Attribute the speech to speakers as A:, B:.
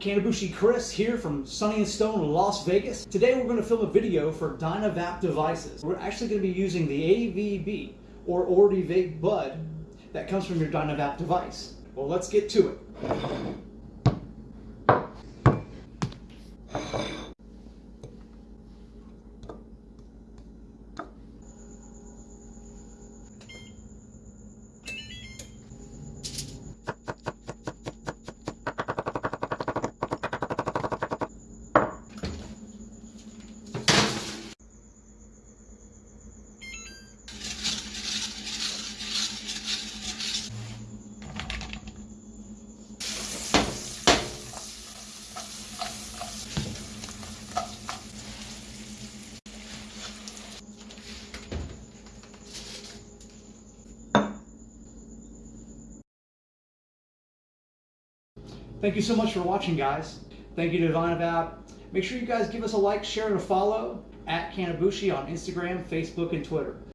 A: Cannabushi Chris here from Sunny and Stone, Las Vegas. Today we're going to film a video for Dynavap devices. We're actually going to be using the AVB or Ordi Bud that comes from your Dynavap device. Well, let's get to it. Thank you so much for watching, guys. Thank you to Dynavap. Make sure you guys give us a like, share, and a follow at Cannabushi on Instagram, Facebook, and Twitter.